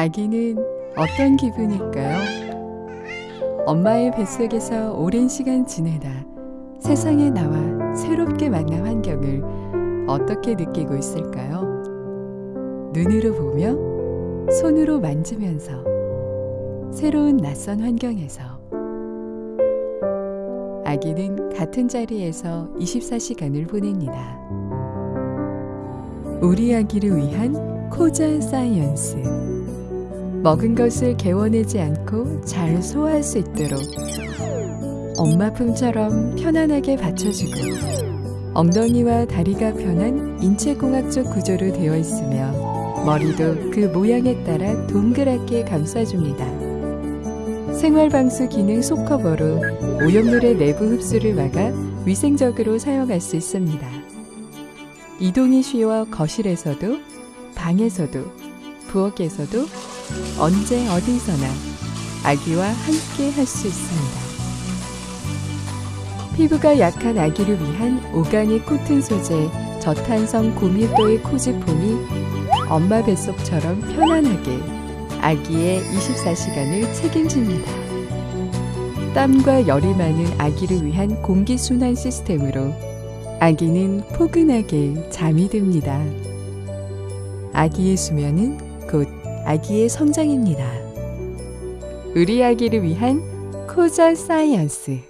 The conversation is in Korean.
아기는 어떤 기분일까요? 엄마의 뱃속에서 오랜 시간 지내다 세상에 나와 새롭게 만난 환경을 어떻게 느끼고 있을까요? 눈으로 보며, 손으로 만지면서, 새로운 낯선 환경에서. 아기는 같은 자리에서 24시간을 보냅니다. 우리 아기를 위한 코자 사이언스. 먹은 것을 개워내지 않고 잘 소화할 수 있도록 엄마 품처럼 편안하게 받쳐주고 엉덩이와 다리가 편한 인체공학적 구조로 되어 있으며 머리도 그 모양에 따라 동그랗게 감싸줍니다. 생활방수 기능 속커버로 오염물의 내부 흡수를 막아 위생적으로 사용할 수 있습니다. 이동이 쉬워 거실에서도 방에서도 부엌에서도 언제 어디서나 아기와 함께 할 수 있습니다. 피부가 약한 아기를 위한 오가닉 코튼 소재 저탄성 고밀도의 코즈폼이 엄마 뱃속처럼 편안하게 아기의 24시간을 책임집니다. 땀과 열이 많은 아기를 위한 공기순환 시스템으로 아기는 포근하게 잠이 듭니다. 아기의 수면은 곧 아기의 성장입니다. 우리 아기를 위한 코자 사이언스